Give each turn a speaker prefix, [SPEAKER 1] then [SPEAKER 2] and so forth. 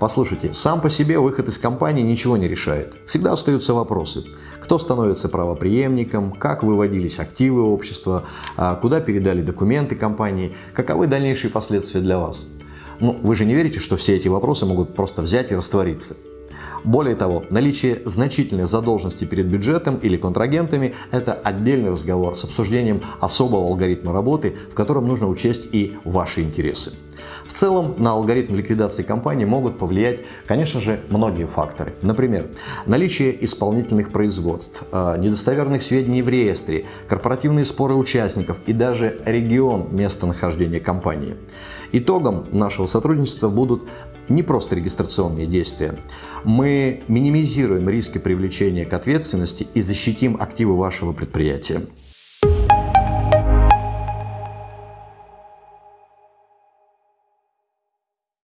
[SPEAKER 1] Послушайте, сам по себе выход из компании ничего не решает. Всегда остаются вопросы. Кто становится правоприемником, как выводились активы общества, а, куда передали документы компании, каковы дальнейшие последствия для вас. Ну, вы же не верите, что все эти вопросы могут просто взять и раствориться. Более того, наличие значительной задолженности перед бюджетом или контрагентами – это отдельный разговор с обсуждением особого алгоритма работы, в котором нужно учесть и ваши интересы. В целом на алгоритм ликвидации компании могут повлиять, конечно же, многие факторы. Например, наличие исполнительных производств, э, недостоверных сведений в реестре, корпоративные споры участников и даже регион местонахождения компании. Итогом нашего сотрудничества будут не просто регистрационные действия. Мы минимизируем риски привлечения к ответственности и защитим активы вашего предприятия.